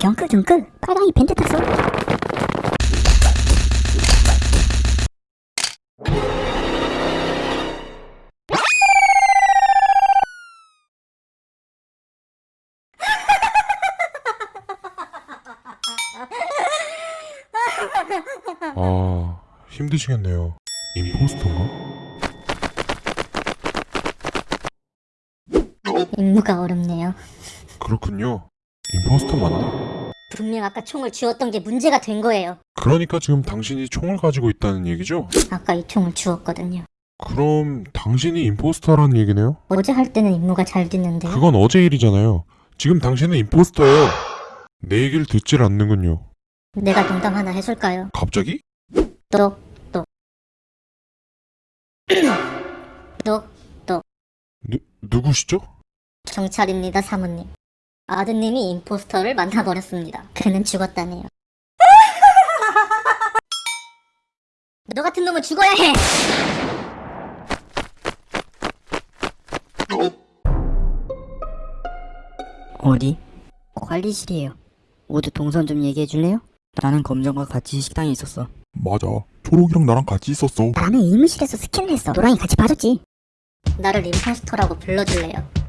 경크 경크 빨강이 벤트 탔어 아, 힘드시겠네요. 임포스터인가? 임무가 어렵네요 그렇군요. 임포스터 맞네. 분명 아까 총을 쥐었던 게 문제가 된 거예요 그러니까 지금 당신이 총을 가지고 있다는 얘기죠? 아까 이 총을 주었거든요 그럼 당신이 임포스터라는 얘기네요? 어제 할 때는 임무가 잘 됐는데요 그건 어제 일이잖아요. 지금 당신은 임포스터예요. 내 얘기를 듣질 않는군요. 내가 농담 하나 해줄까요? 갑자기? 똑똑 똑똑 누, 누구시죠? 경찰입니다 사모님 아드님이 임포스터를 만나버렸습니다 그는 죽었다네요 너 같은 놈은 죽어야 해 어디? 관리실이에요 모두 동선 좀 얘기해 줄래요? 나는 검정과 같이 식당에 있었어. 맞아. 초록이랑 나랑 같이 있었어. 나는 의무실에서 스캔을 했어 노랑이 같이 봐줬지 나를 임포스터라고 불러줄래요